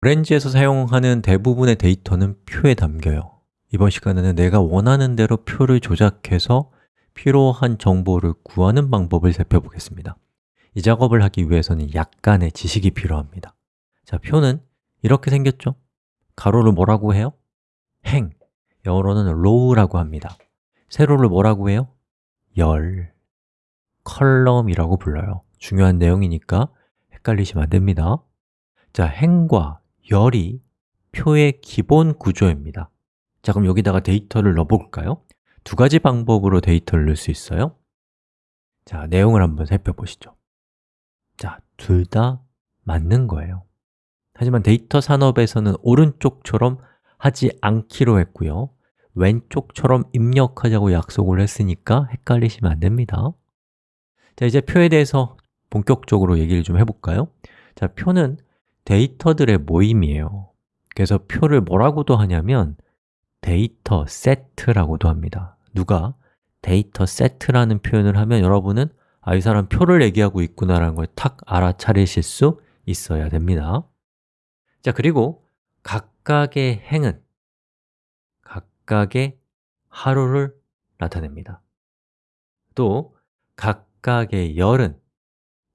오렌지에서 사용하는 대부분의 데이터는 표에 담겨요. 이번 시간에는 내가 원하는 대로 표를 조작해서 필요한 정보를 구하는 방법을 살펴보겠습니다. 이 작업을 하기 위해서는 약간의 지식이 필요합니다. 자, 표는 이렇게 생겼죠? 가로를 뭐라고 해요? 행, 영어로는 row라고 합니다. 세로를 뭐라고 해요? 열, column이라고 불러요. 중요한 내용이니까 헷갈리시면 안 됩니다. 자, 행과 열이 표의 기본 구조입니다. 자, 그럼 여기다가 데이터를 넣어볼까요? 두 가지 방법으로 데이터를 넣을 수 있어요. 자, 내용을 한번 살펴보시죠. 자, 둘 다 맞는 거예요. 하지만 데이터 산업에서는 오른쪽처럼 하지 않기로 했고요. 왼쪽처럼 입력하자고 약속을 했으니까 헷갈리시면 안 됩니다. 자, 이제 표에 대해서 본격적으로 얘기를 좀 해볼까요? 자, 표는 데이터들의 모임이에요. 그래서 표를 뭐라고도 하냐면 데이터 세트라고도 합니다. 누가 데이터 세트라는 표현을 하면 여러분은 아, 이 사람 표를 얘기하고 있구나라는 걸 탁 알아차리실 수 있어야 됩니다. 자, 그리고 각각의 행은 각각의 하루를 나타냅니다. 또 각각의 열은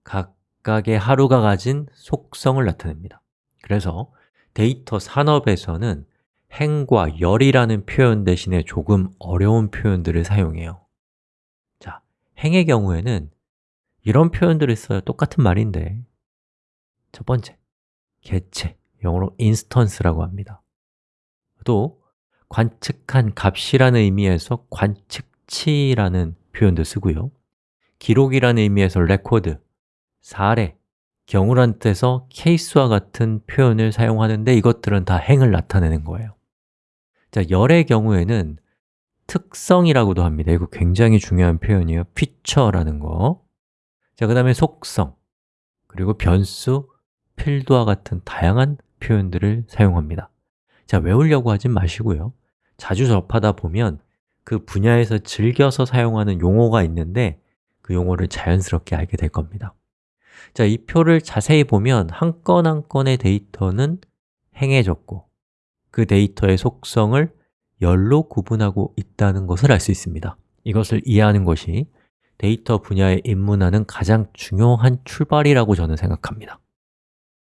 각 각의 하루가 가진 속성을 나타냅니다. 그래서 데이터 산업에서는 행과 열이라는 표현 대신에 조금 어려운 표현들을 사용해요. 자, 행의 경우에는 이런 표현들을 써요. 똑같은 말인데. 첫 번째, 개체, 영어로 instance라고 합니다. 또 관측한 값이라는 의미에서 관측치라는 표현도 쓰고요. 기록이라는 의미에서 record, 사례, 경우란 뜻에서 케이스와 같은 표현을 사용하는데 이것들은 다 행을 나타내는 거예요. 자, 열의 경우에는 특성이라고도 합니다. 이거 굉장히 중요한 표현이에요. feature라는 거. 자, 그 다음에 속성, 그리고 변수, 필드와 같은 다양한 표현들을 사용합니다. 자, 외우려고 하진 마시고요. 자주 접하다 보면 그 분야에서 즐겨서 사용하는 용어가 있는데 그 용어를 자연스럽게 알게 될 겁니다 자, 이 표를 자세히 보면 한건한 건의 데이터는 행해졌고 그 데이터의 속성을 열로 구분하고 있다는 것을 알 수 있습니다. 이것을 이해하는 것이 데이터 분야에 입문하는 가장 중요한 출발이라고 저는 생각합니다